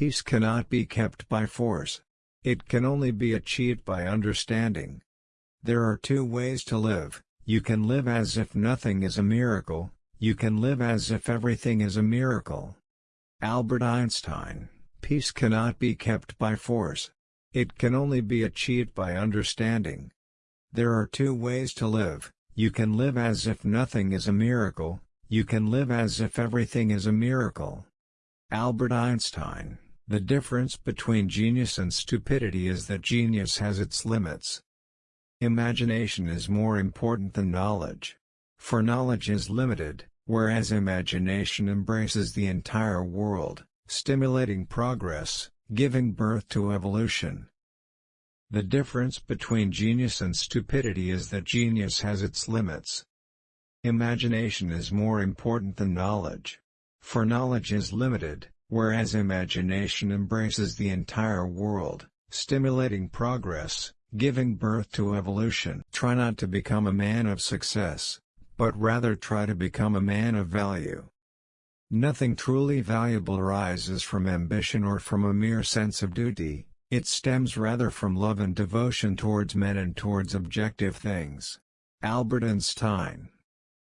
Peace cannot be kept by force. It can only be achieved by understanding. There are two ways to live, you can live as if nothing is a miracle, you can live as if everything is a miracle. Albert Einstein, peace cannot be kept by force. It can only be achieved by understanding. There are two ways to live, you can live as if nothing is a miracle, you can live as if everything is a miracle. Albert Einstein The difference between genius and stupidity is that genius has its limits. Imagination is more important than knowledge. For knowledge is limited, whereas imagination embraces the entire world, stimulating progress, giving birth to evolution. The difference between genius and stupidity is that genius has its limits. Imagination is more important than knowledge. For knowledge is limited, whereas imagination embraces the entire world, stimulating progress, giving birth to evolution. Try not to become a man of success, but rather try to become a man of value. Nothing truly valuable arises from ambition or from a mere sense of duty, it stems rather from love and devotion towards men and towards objective things. Albert Einstein